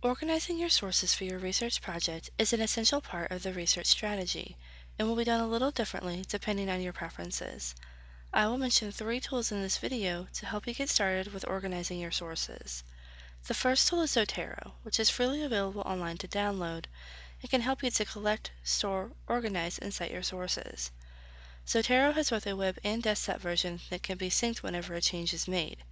Organizing your sources for your research project is an essential part of the research strategy and will be done a little differently depending on your preferences. I will mention three tools in this video to help you get started with organizing your sources. The first tool is Zotero, which is freely available online to download and can help you to collect, store, organize, and cite your sources. Zotero has both a web and desktop version that can be synced whenever a change is made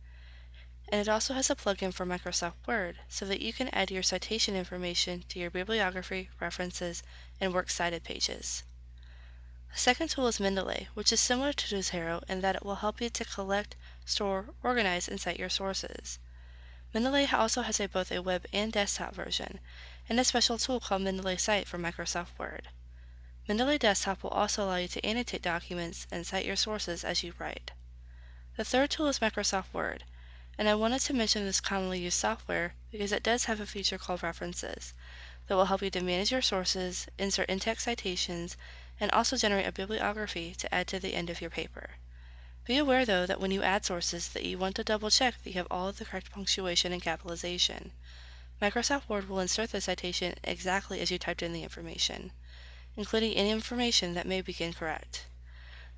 and it also has a plugin for Microsoft Word so that you can add your citation information to your bibliography, references, and works cited pages. The second tool is Mendeley, which is similar to Zotero in that it will help you to collect, store, organize, and cite your sources. Mendeley also has a, both a web and desktop version, and a special tool called Mendeley Cite for Microsoft Word. Mendeley Desktop will also allow you to annotate documents and cite your sources as you write. The third tool is Microsoft Word, and I wanted to mention this commonly used software because it does have a feature called References that will help you to manage your sources, insert in-text citations, and also generate a bibliography to add to the end of your paper. Be aware though that when you add sources that you want to double check that you have all of the correct punctuation and capitalization. Microsoft Word will insert the citation exactly as you typed in the information, including any information that may be incorrect.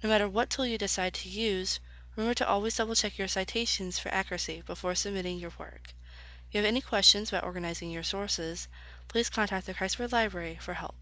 No matter what tool you decide to use, Remember to always double check your citations for accuracy before submitting your work. If you have any questions about organizing your sources, please contact the Word Library for help.